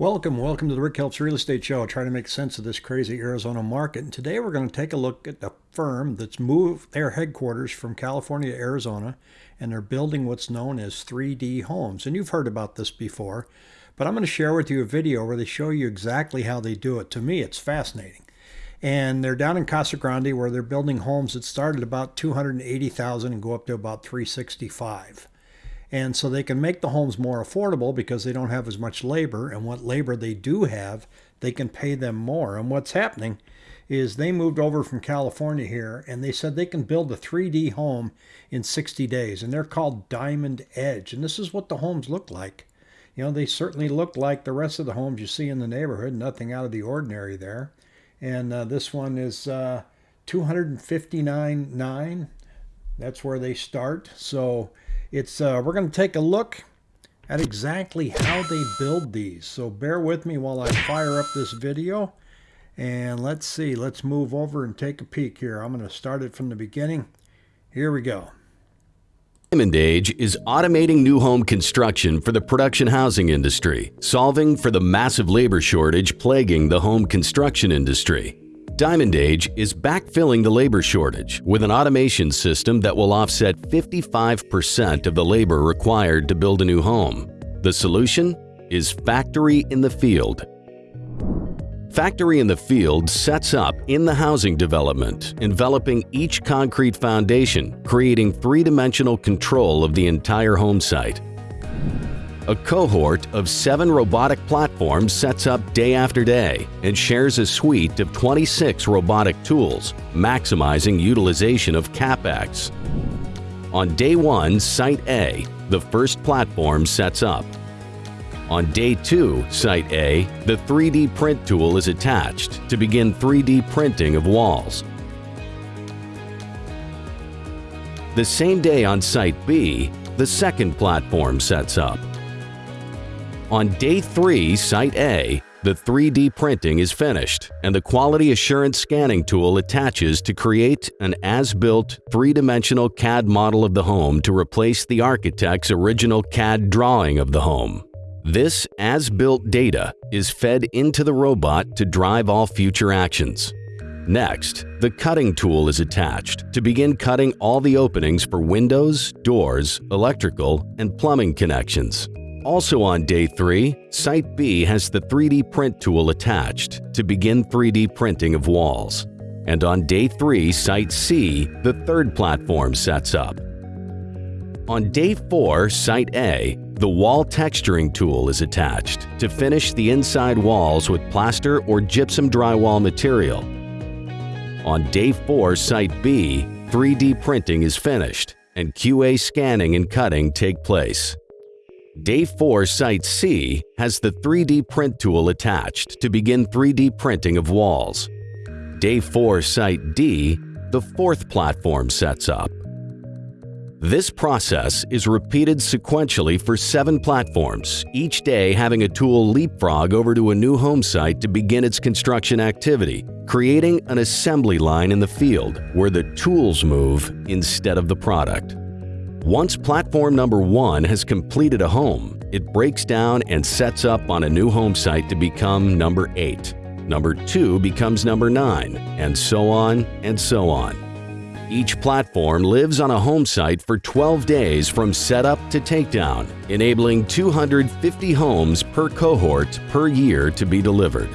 Welcome, welcome to the Rick Helps Real Estate Show. Trying to make sense of this crazy Arizona market. And today we're going to take a look at the firm that's moved their headquarters from California to Arizona, and they're building what's known as 3D homes. And you've heard about this before, but I'm going to share with you a video where they show you exactly how they do it. To me, it's fascinating. And they're down in Casa Grande where they're building homes that start at about 280,000 and go up to about 365. And so they can make the homes more affordable because they don't have as much labor. And what labor they do have, they can pay them more. And what's happening is they moved over from California here and they said they can build a 3D home in 60 days. And they're called Diamond Age. And this is what the homes look like. You know, they certainly look like the rest of the homes you see in the neighborhood, nothing out of the ordinary there. And uh, this one is uh, 259.9. That's where they start. So it's uh, we're going to take a look at exactly how they build these. So bear with me while I fire up this video. And let's see, let's move over and take a peek here. I'm going to start it from the beginning. Here we go. Diamond Age is automating new home construction for the production housing industry, solving for the massive labor shortage plaguing the home construction industry. Diamond Age is backfilling the labor shortage with an automation system that will offset 55% of the labor required to build a new home. The solution is Factory in the Field. Factory in the Field sets up in the housing development, enveloping each concrete foundation, creating three-dimensional control of the entire home site. A cohort of seven robotic platforms sets up day after day and shares a suite of 26 robotic tools, maximizing utilization of CapEx. On day one, Site A, the first platform sets up. On day two, Site A, the 3D print tool is attached to begin 3D printing of walls. The same day on Site B, the second platform sets up. On day three, Site A, the 3D printing is finished and the quality assurance scanning tool attaches to create an as-built three-dimensional CAD model of the home to replace the architect's original CAD drawing of the home. This as-built data is fed into the robot to drive all future actions. Next, the cutting tool is attached to begin cutting all the openings for windows, doors, electrical, and plumbing connections. Also on day 3, Site B has the 3D print tool attached to begin 3D printing of walls. And on day 3, Site C, the third platform sets up. On day 4, Site A, the wall texturing tool is attached to finish the inside walls with plaster or gypsum drywall material. On day 4, Site B, 3D printing is finished and QA scanning and cutting take place. Day 4 Site C has the 3D print tool attached to begin 3D printing of walls. Day 4 Site D, the fourth platform sets up. This process is repeated sequentially for seven platforms, each day having a tool leapfrog over to a new home site to begin its construction activity, creating an assembly line in the field where the tools move instead of the product. Once platform number one has completed a home, it breaks down and sets up on a new home site to become number 8. Number 2 becomes number 9, and so on and so on. Each platform lives on a home site for 12 days from setup to takedown, enabling 250 homes per cohort per year to be delivered.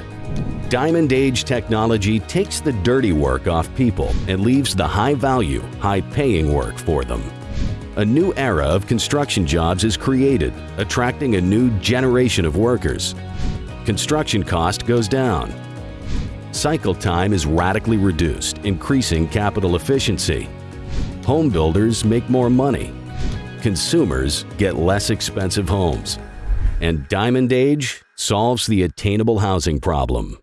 Diamond Age technology takes the dirty work off people and leaves the high-value, high-paying work for them. A new era of construction jobs is created, attracting a new generation of workers. Construction cost goes down. Cycle time is radically reduced, increasing capital efficiency. Home builders make more money. Consumers get less expensive homes. And Diamond Age solves the attainable housing problem.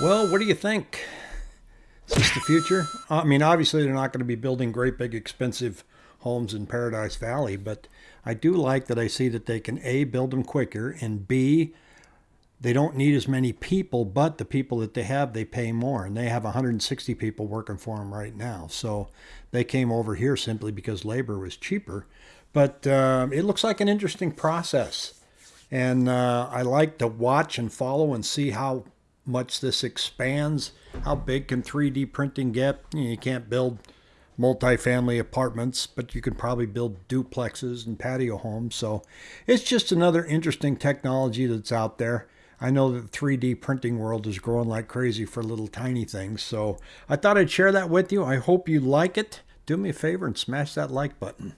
Well, what do you think? Is this the future? I mean, obviously, they're not going to be building great big expensive homes in Paradise Valley, but I do like that I see that they can A, build them quicker, and B, they don't need as many people, but the people that they have, they pay more. And they have 160 people working for them right now. So they came over here simply because labor was cheaper. But um, it looks like an interesting process. And uh, I like to watch and follow and see how much this expands. How big can 3D printing get? You, can't build multifamily apartments, but you can probably build duplexes and patio homes. So it's just another interesting technology that's out there. I know that the 3D printing world is growing like crazy for little tiny things. So I thought I'd share that with you. I hope you like it. Do me a favor and smash that like button.